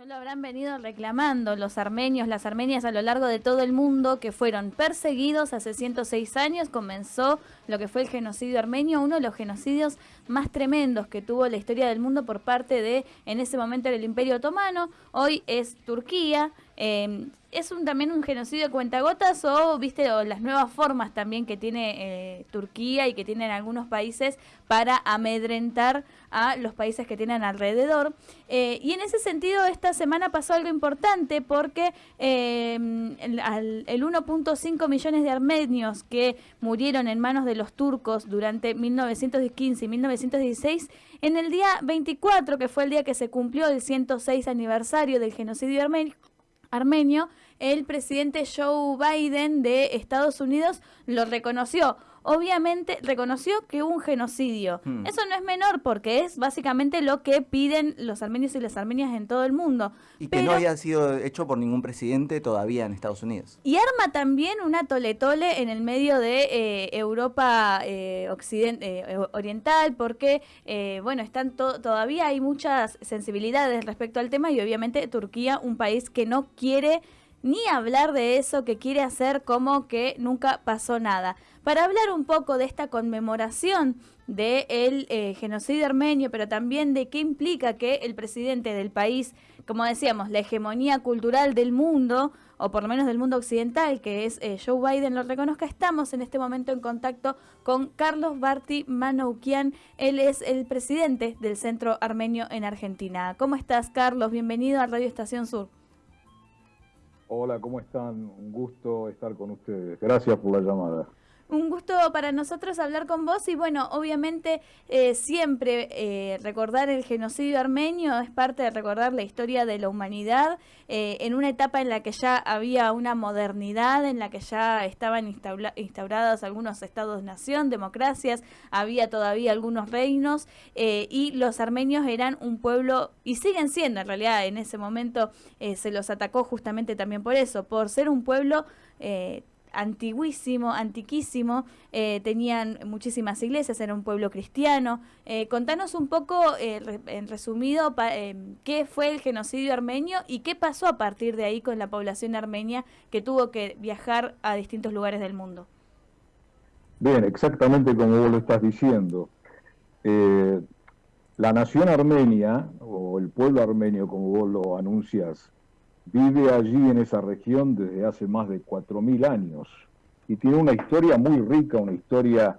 No lo habrán venido reclamando los armenios, las armenias a lo largo de todo el mundo que fueron perseguidos hace 106 años. Comenzó lo que fue el genocidio armenio, uno de los genocidios más tremendos que tuvo la historia del mundo por parte de, en ese momento, el Imperio Otomano. Hoy es Turquía. Eh, ¿Es también un genocidio de cuentagotas o viste las nuevas formas también que tiene eh, Turquía y que tienen algunos países para amedrentar a los países que tienen alrededor? Eh, y en ese sentido, esta semana pasó algo importante porque eh, el, el 1.5 millones de armenios que murieron en manos de los turcos durante 1915 y 1916, en el día 24, que fue el día que se cumplió el 106 aniversario del genocidio armenio, armenio, el presidente Joe Biden de Estados Unidos lo reconoció. Obviamente reconoció que hubo un genocidio. Hmm. Eso no es menor porque es básicamente lo que piden los armenios y las armenias en todo el mundo. Y que no haya sido hecho por ningún presidente todavía en Estados Unidos. Y arma también una tole-tole en el medio de eh, Europa eh, eh, oriental porque, bueno, están todavía hay muchas sensibilidades respecto al tema y obviamente Turquía, un país que no quiere ni hablar de eso que quiere hacer como que nunca pasó nada. Para hablar un poco de esta conmemoración del el eh, genocidio armenio, pero también de qué implica que el presidente del país, como decíamos, la hegemonía cultural del mundo, o por lo menos del mundo occidental, que es eh, Joe Biden, lo reconozca, estamos en este momento en contacto con Carlos Barti Manoukian. Él es el presidente del Centro Armenio en Argentina. ¿Cómo estás, Carlos? Bienvenido a Radio Estación Sur. Hola, ¿cómo están? Un gusto estar con ustedes. Gracias por la llamada. Un gusto para nosotros hablar con vos y bueno, obviamente eh, siempre eh, recordar el genocidio armenio es parte de recordar la historia de la humanidad eh, en una etapa en la que ya había una modernidad, en la que ya estaban instaurados algunos estados-nación, democracias, había todavía algunos reinos y los armenios eran un pueblo y siguen siendo en realidad en ese momento se los atacó justamente también por eso, por ser un pueblo antiguísimo, antiquísimo, eh, tenían muchísimas iglesias, era un pueblo cristiano. Eh, contanos un poco, eh, en resumido, qué fue el genocidio armenio y qué pasó a partir de ahí con la población armenia que tuvo que viajar a distintos lugares del mundo. Bien, exactamente como vos lo estás diciendo. la nación armenia, o el pueblo armenio, como vos lo anuncias, vive allí en esa región desde hace más de 4.000 años y tiene una historia muy rica, una historia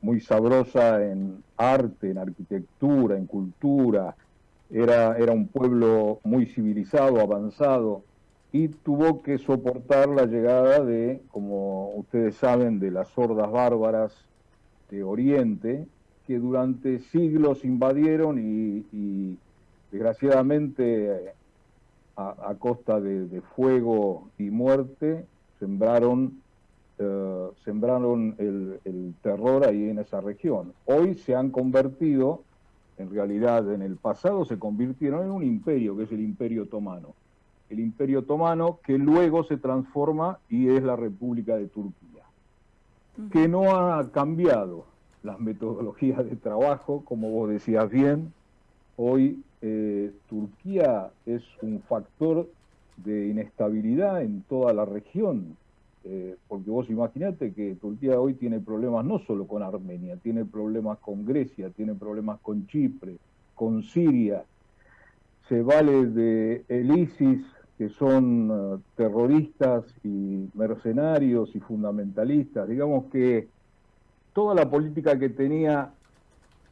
muy sabrosa en arte, en arquitectura, en cultura. Era, era un pueblo muy civilizado, avanzado, y tuvo que soportar la llegada de, como ustedes saben, de las hordas bárbaras de Oriente, que durante siglos invadieron y, y desgraciadamente a, costa de, fuego y muerte, sembraron, eh, sembraron el, terror ahí en esa región. Hoy se han convertido, en realidad en el pasado se convirtieron en un imperio, que es el imperio otomano. El imperio otomano que luego se transforma y es la República de Turquía, que no ha cambiado las metodologías de trabajo, como vos decías bien, hoy eh, Turquía es un factor de inestabilidad en toda la región, eh, porque vos imaginate que Turquía hoy tiene problemas no solo con Armenia, tiene problemas con Grecia, tiene problemas con Chipre, con Siria, se vale de el ISIS, que son eh, terroristas y mercenarios y fundamentalistas, digamos que toda la política que tenía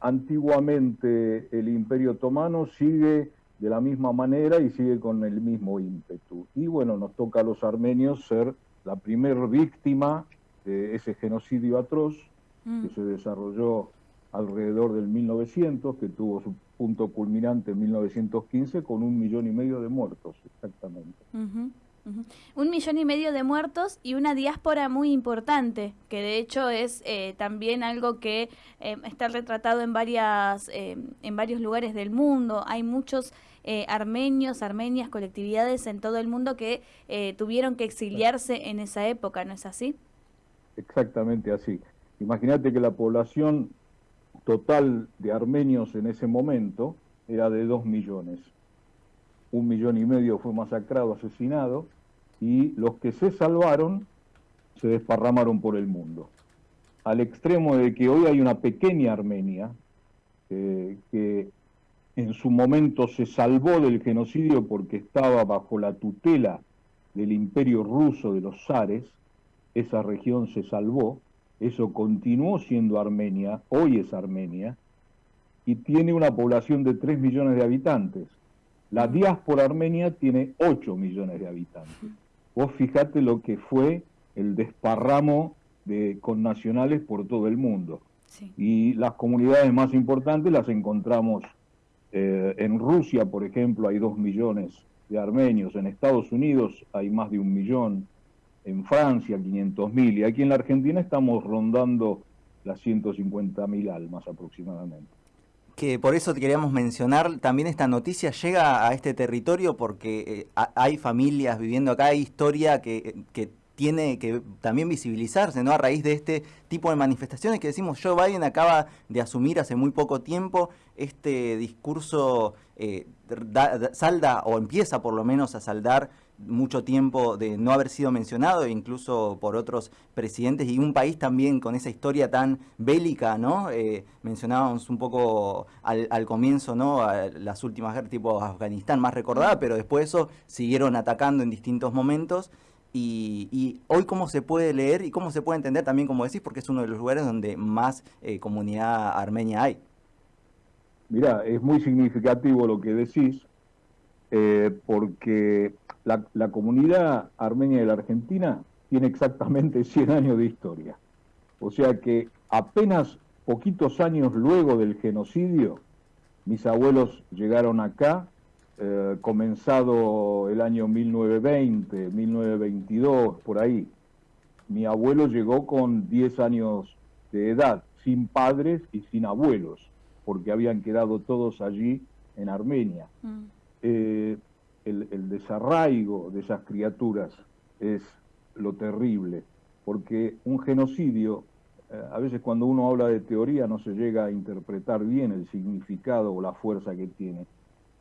antiguamente el Imperio Otomano sigue de la misma manera y sigue con el mismo ímpetu. Y bueno, nos toca a los armenios ser la primer víctima de ese genocidio atroz que mm. se desarrolló alrededor del 1900, que tuvo su punto culminante en 1915 con un millón y medio de muertos, exactamente. Un millón y medio de muertos y una diáspora muy importante, que de hecho es eh, también algo que eh, está retratado en, varias, eh, en varios lugares del mundo. Hay muchos armenios, armenias, colectividades en todo el mundo que tuvieron que exiliarse en esa época, ¿no es así? Exactamente así. Imagínate que la población total de armenios en ese momento era de dos millones un millón y medio fue masacrado, asesinado, y los que se salvaron se desparramaron por el mundo. Al extremo de que hoy hay una pequeña Armenia eh, que en su momento se salvó del genocidio porque estaba bajo la tutela del imperio ruso de los zares, esa región se salvó, eso continuó siendo Armenia, hoy es Armenia, y tiene una población de 3 millones de habitantes. La diáspora armenia tiene 8 millones de habitantes. Vos fijate lo que fue el desparramo de connacionales por todo el mundo. Y las comunidades más importantes las encontramos eh, en Rusia, por ejemplo, hay 2 millones de armenios, en Estados Unidos hay más de un millón, en Francia 500 mil, y aquí en la Argentina estamos rondando las 150 mil almas aproximadamente que por eso queríamos mencionar, también esta noticia llega a este territorio porque eh, hay familias viviendo acá, hay historia que, que, tiene que también visibilizarse, ¿no? A raíz de este tipo de manifestaciones que decimos, Joe Biden acaba de asumir hace muy poco tiempo este discurso eh, salda o empieza por lo menos a saldar mucho tiempo de no haber sido mencionado, incluso por otros presidentes, y un país también con esa historia tan bélica, ¿no? Eh, mencionábamos un poco al, comienzo, ¿no? las últimas guerras tipo Afganistán más recordada, pero después eso siguieron atacando en distintos momentos. Y, hoy cómo se puede leer y cómo se puede entender también, como decís, porque es uno de los lugares donde más eh, comunidad armenia hay. Mirá, es muy significativo lo que decís, eh, porque la, comunidad armenia de la Argentina tiene exactamente 100 años de historia. O sea que apenas poquitos años luego del genocidio, mis abuelos llegaron acá, eh, comenzado el año 1920, 1922, por ahí. Mi abuelo llegó con 10 años de edad, sin padres y sin abuelos, porque habían quedado todos allí en Armenia. Mm. Eh, el, desarraigo de esas criaturas es lo terrible, porque un genocidio, eh, a veces cuando uno habla de teoría no se llega a interpretar bien el significado o la fuerza que tiene.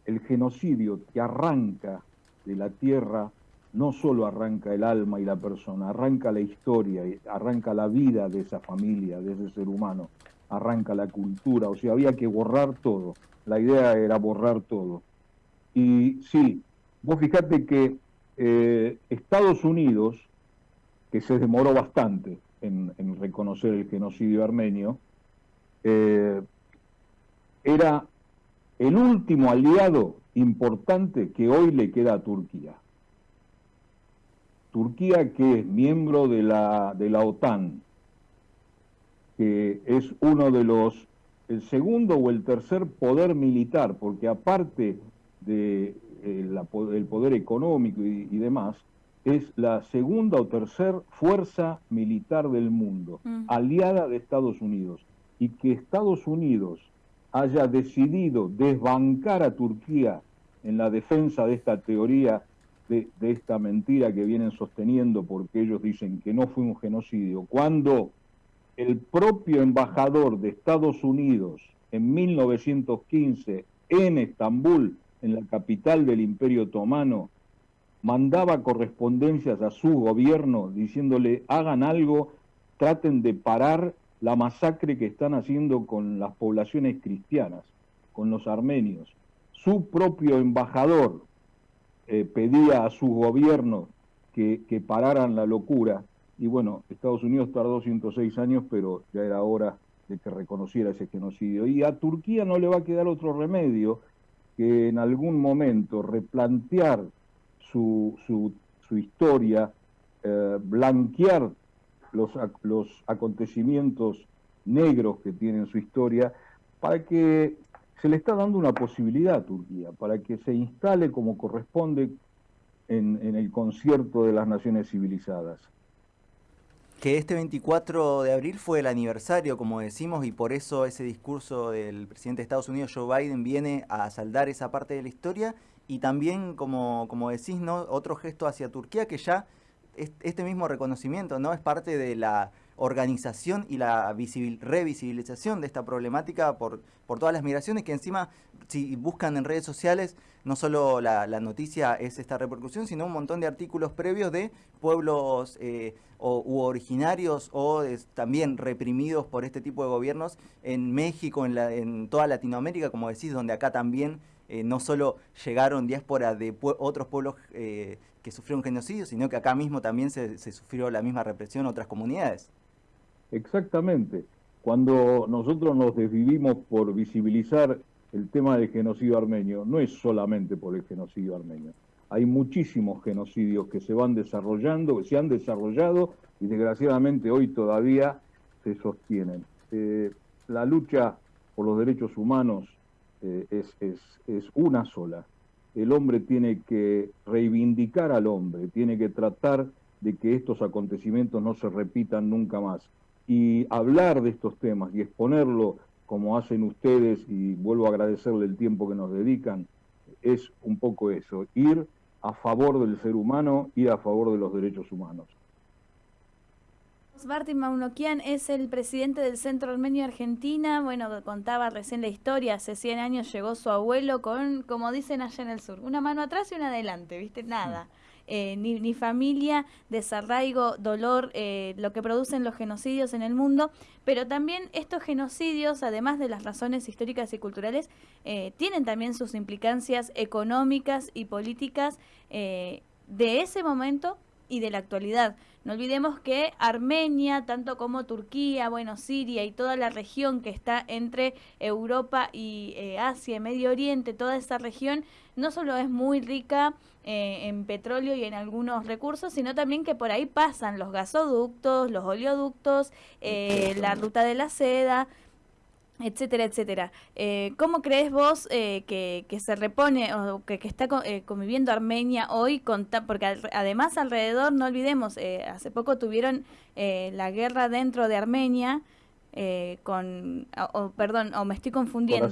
El genocidio que arranca de la tierra no solo arranca el alma y la persona, arranca la historia, arranca la vida de esa familia, de ese ser humano, arranca la cultura, o sea, había que borrar todo. La idea era borrar todo. Y sí, Vos fijate que eh, Estados Unidos, que se demoró bastante en, reconocer el genocidio armenio, eh, era el último aliado importante que hoy le queda a Turquía. Turquía que es miembro de la, de la OTAN, que es uno de los, el segundo o el tercer poder militar, porque aparte de el, poder económico y, demás, es la segunda o tercera fuerza militar del mundo, mm. aliada de Estados Unidos. Y que Estados Unidos haya decidido desbancar a Turquía en la defensa de esta teoría, de, de, esta mentira que vienen sosteniendo porque ellos dicen que no fue un genocidio, cuando el propio embajador de Estados Unidos en 1915 en Estambul en la capital del Imperio Otomano, mandaba correspondencias a su gobierno diciéndole hagan algo, traten de parar la masacre que están haciendo con las poblaciones cristianas, con los armenios. Su propio embajador eh, pedía a su gobierno que, que, pararan la locura y bueno, Estados Unidos tardó 106 años, pero ya era hora de que reconociera ese genocidio. Y a Turquía no le va a quedar otro remedio que en algún momento replantear su, su, historia, eh, blanquear los, los acontecimientos negros que tiene en su historia, para que se le está dando una posibilidad a Turquía, para que se instale como corresponde en, en el concierto de las naciones civilizadas que este 24 de abril fue el aniversario, como decimos, y por eso ese discurso del presidente de Estados Unidos, Joe Biden, viene a saldar esa parte de la historia y también, como, como decís, ¿no? otro gesto hacia Turquía que ya este mismo reconocimiento no es parte de la organización y la revisibilización de esta problemática por, por todas las migraciones que encima, si buscan en redes sociales, no solo la, noticia es esta repercusión, sino un montón de artículos previos de pueblos eh, o, u originarios o también reprimidos por este tipo de gobiernos en México, en, la, en toda Latinoamérica, como decís, donde acá también eh, no solo llegaron diáspora de otros pueblos eh, que sufrieron genocidio, sino que acá mismo también se, sufrió la misma represión en otras comunidades. Exactamente. Cuando nosotros nos desvivimos por visibilizar el tema del genocidio armenio, no es solamente por el genocidio armenio. Hay muchísimos genocidios que se van desarrollando, que se han desarrollado y desgraciadamente hoy todavía se sostienen. Eh, la lucha por los derechos humanos eh, es, es, es una sola. El hombre tiene que reivindicar al hombre, tiene que tratar de que estos acontecimientos no se repitan nunca más. Y hablar de estos temas y exponerlo como hacen ustedes, y vuelvo a agradecerle el tiempo que nos dedican, es un poco eso, ir a favor del ser humano, ir a favor de los derechos humanos. Martín Maunoquian es el presidente del Centro Armenio Argentina. Bueno, contaba recién la historia. Hace 100 años llegó su abuelo con, como dicen allá en el sur, una mano atrás y una adelante, ¿viste? Nada. Eh, ni, familia, desarraigo, dolor, eh, lo que producen los genocidios en el mundo, pero también estos genocidios, además de las razones históricas y culturales, eh, tienen también sus implicancias económicas y políticas de ese momento y de la actualidad. No olvidemos que Armenia, tanto como Turquía, bueno, Siria y toda la región que está entre Europa y eh, Asia y Medio Oriente, toda esa región, no solo es muy rica eh, en petróleo y en algunos recursos, sino también que por ahí pasan los gasoductos, los oleoductos, eh, la ruta de la seda, etcétera, etcétera. Eh, ¿Cómo crees vos eh, que, se repone o que, está eh, conviviendo Armenia hoy? Con porque además alrededor, no olvidemos, hace poco tuvieron la guerra dentro de Armenia. con, o, perdón, o me estoy confundiendo.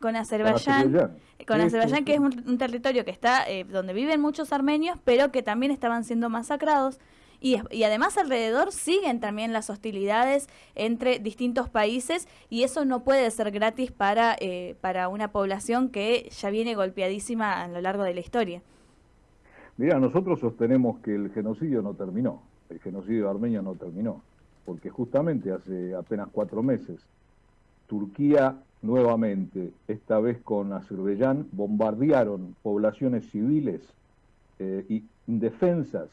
Con Azerbaiyán. Con Azerbaiyán, que es un, territorio que está donde viven muchos armenios, pero que también estaban siendo masacrados. Y, además alrededor siguen también las hostilidades entre distintos países y eso no puede ser gratis para, eh, para una población que ya viene golpeadísima a lo largo de la historia. Mira, nosotros sostenemos que el genocidio no terminó, el genocidio armenio no terminó, porque justamente hace apenas cuatro meses Turquía nuevamente, esta vez con Azerbaiyán, bombardearon poblaciones civiles eh, y indefensas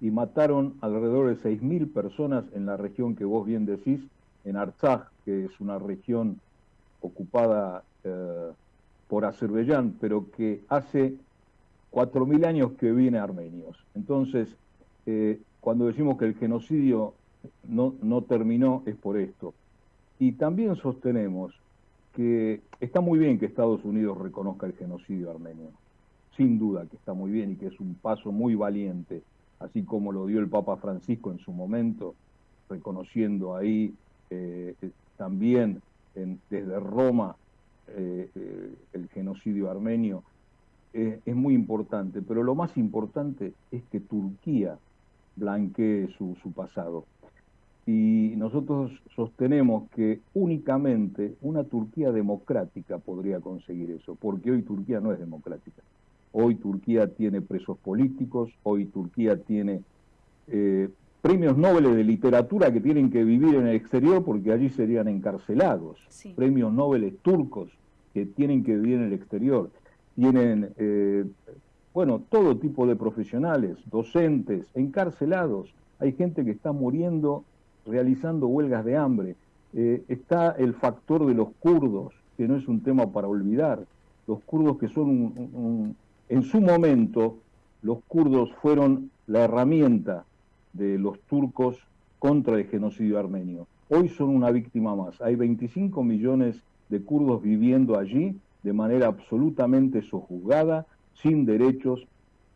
y mataron alrededor de 6.000 personas en la región que vos bien decís, en Artsaj, que es una región ocupada eh, por Azerbaiyán, pero que hace 4.000 años que viene armenios. Entonces, eh, cuando decimos que el genocidio no, no terminó es por esto. Y también sostenemos que está muy bien que Estados Unidos reconozca el genocidio armenio, sin duda que está muy bien y que es un paso muy valiente así como lo dio el Papa Francisco en su momento, reconociendo ahí eh, eh, también desde Roma eh, el genocidio armenio, es muy importante, pero lo más importante es que Turquía blanquee su, su pasado. Y nosotros sostenemos que únicamente una Turquía democrática podría conseguir eso, porque hoy Turquía no es democrática. Hoy Turquía tiene presos políticos, hoy Turquía tiene eh, premios Nobel de literatura que tienen que vivir en el exterior porque allí serían encarcelados. Premios Nobel turcos que tienen que vivir en el exterior. Tienen, eh, bueno, todo tipo de profesionales, docentes, encarcelados. Hay gente que está muriendo realizando huelgas de hambre. Eh, está el factor de los kurdos, que no es un tema para olvidar. Los kurdos que son un en su momento, los kurdos fueron la herramienta de los turcos contra el genocidio armenio. Hoy son una víctima más. Hay 25 millones de kurdos viviendo allí de manera absolutamente sojuzgada, sin derechos,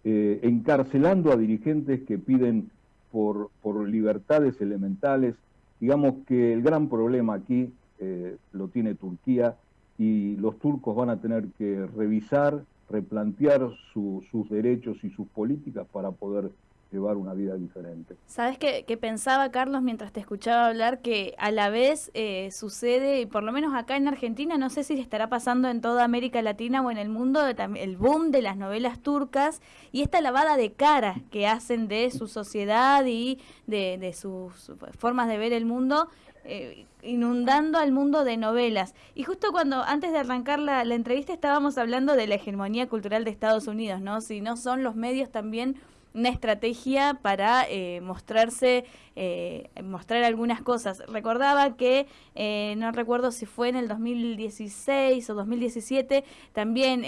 eh, encarcelando a dirigentes que piden por, libertades elementales. Digamos que el gran problema aquí eh, lo tiene Turquía y los turcos van a tener que revisar replantear sus derechos y sus políticas para poder llevar una vida diferente. ¿Sabes qué, pensaba, Carlos, mientras te escuchaba hablar, que a la vez eh, sucede, y por lo menos acá en Argentina, no sé si estará pasando en toda América Latina o en el mundo, el boom de las novelas turcas y esta lavada de cara que hacen de su sociedad y de, sus formas de ver el mundo, eh, inundando al mundo de novelas. Y justo cuando, antes de arrancar la, la entrevista, estábamos hablando de la hegemonía cultural de Estados Unidos, ¿no? Si no son los medios también una estrategia para eh, mostrarse, eh, mostrar algunas cosas. Recordaba que, eh, no recuerdo si fue en el 2016 o 2017, también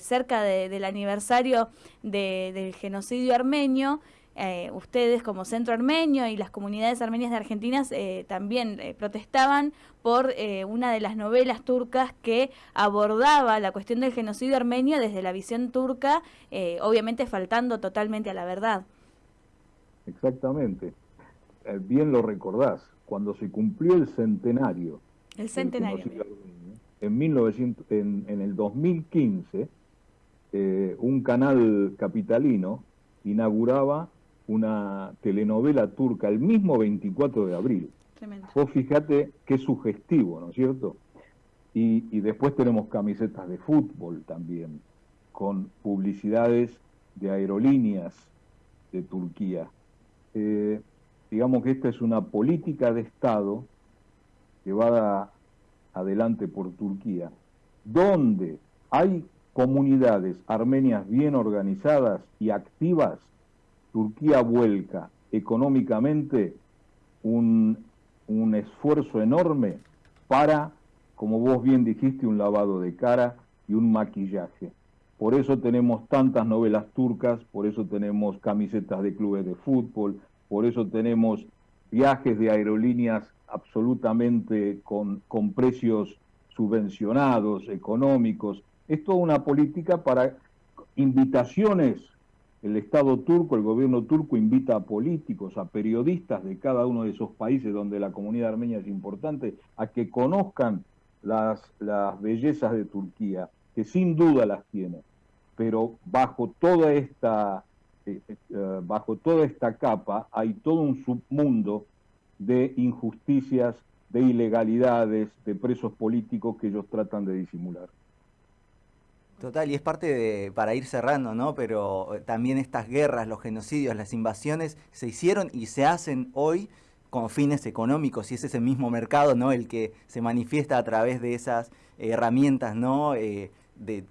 cerca del aniversario del genocidio armenio, eh, ustedes como Centro Armenio y las comunidades armenias de Argentina eh, también eh, protestaban por una de las novelas turcas que abordaba la cuestión del genocidio armenio desde la visión turca, obviamente faltando totalmente a la verdad. Exactamente. bien lo recordás, cuando se cumplió el centenario. El centenario. En, 1900, en, en el 2015, un canal capitalino inauguraba una telenovela turca el mismo 24 de abril. Tremendo. Vos fíjate qué sugestivo, ¿no es cierto? Y, después tenemos camisetas de fútbol también, con publicidades de aerolíneas de Turquía. Eh, digamos que esta es una política de Estado llevada adelante por Turquía, donde hay comunidades armenias bien organizadas y activas Turquía vuelca económicamente un, esfuerzo enorme para, como vos bien dijiste, un lavado de cara y un maquillaje. Por eso tenemos tantas novelas turcas, por eso tenemos camisetas de clubes de fútbol, por eso tenemos viajes de aerolíneas absolutamente con, con precios subvencionados, económicos. Es toda una política para invitaciones el Estado turco, el gobierno turco invita a políticos, a periodistas de cada uno de esos países donde la comunidad armenia es importante, a que conozcan las, bellezas de Turquía, que sin duda las tiene, pero bajo toda esta, eh, eh, bajo toda esta capa hay todo un submundo de injusticias, de ilegalidades, de presos políticos que ellos tratan de disimular. Total, y es parte de, para ir cerrando, ¿no? Pero eh, también estas guerras, los genocidios, las invasiones se hicieron y se hacen hoy con fines económicos y es ese mismo mercado, ¿no? El que se manifiesta a través de esas herramientas, ¿no? Eh, de,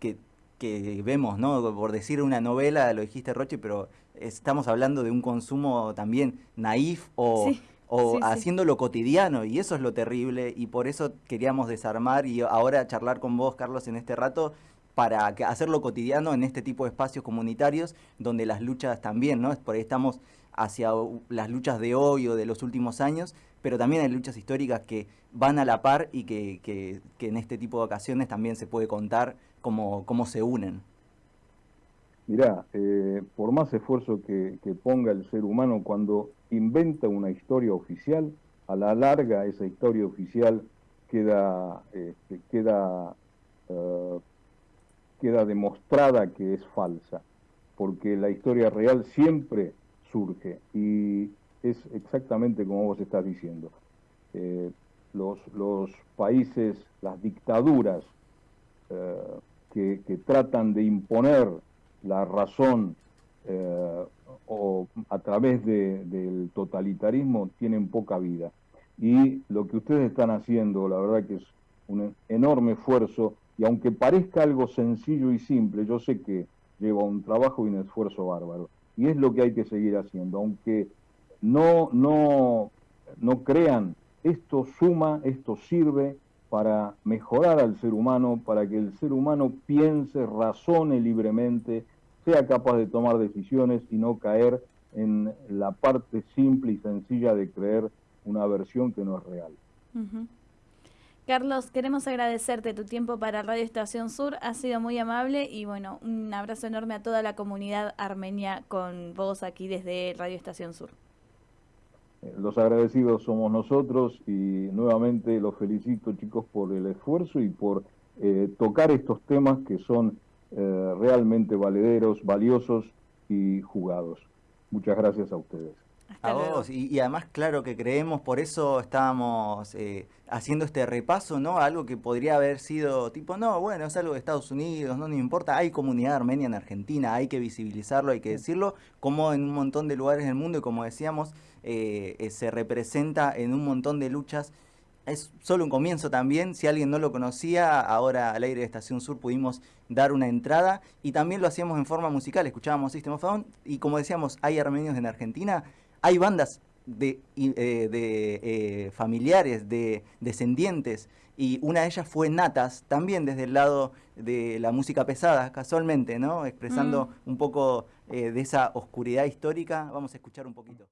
que, vemos, ¿no? Por decir una novela, lo dijiste Roche, pero estamos hablando de un consumo también naif o... o haciendo lo cotidiano, y eso es lo terrible, y por eso queríamos desarmar y ahora charlar con vos, Carlos, en este rato, para hacerlo cotidiano en este tipo de espacios comunitarios donde las luchas también, ¿no? Por ahí estamos hacia las luchas de hoy o de los últimos años, pero también hay luchas históricas que van a la par y que, en este tipo de ocasiones también se puede contar cómo, cómo se unen. Mirá, eh, por más esfuerzo que, ponga el ser humano cuando inventa una historia oficial, a la larga esa historia oficial queda, este, queda uh, queda demostrada que es falsa, porque la historia real siempre surge y es exactamente como vos estás diciendo. Eh, los, los, países, las dictaduras eh, que, tratan de imponer la razón eh, o a través del totalitarismo tienen poca vida. Y lo que ustedes están haciendo, la verdad que es un enorme esfuerzo y aunque parezca algo sencillo y simple, yo sé que lleva un trabajo y un esfuerzo bárbaro. Y es lo que hay que seguir haciendo. Aunque no, no, no crean, esto suma, esto sirve para mejorar al ser humano, para que el ser humano piense, razone libremente, sea capaz de tomar decisiones y no caer en la parte simple y sencilla de creer una versión que no es real. Carlos, queremos agradecerte tu tiempo para Radio Estación Sur, ha sido muy amable y bueno, un abrazo enorme a toda la comunidad armenia con vos aquí desde Radio Estación Sur. Los agradecidos somos nosotros y nuevamente los felicito chicos por el esfuerzo y por eh, tocar estos temas que son eh, realmente valederos, valiosos y jugados. Muchas gracias a ustedes. A vos, y, además claro que creemos, por eso estábamos eh, haciendo este repaso, ¿no? Algo que podría haber sido tipo, no, bueno, es algo de Estados Unidos, no nos importa, hay comunidad armenia en Argentina, hay que visibilizarlo, hay que decirlo, como en un montón de lugares del mundo y como decíamos, eh, eh, se representa en un montón de luchas es solo un comienzo también. Si alguien no lo conocía, ahora al aire de Estación Sur pudimos dar una entrada y también lo hacíamos en forma musical. Escuchábamos System of Down y como decíamos, hay armenios en Argentina, hay bandas de, eh, de eh, familiares, de descendientes y una de ellas fue Natas, también desde el lado de la música pesada, casualmente, ¿no? Expresando mm. un poco eh, de esa oscuridad histórica. Vamos a escuchar un poquito.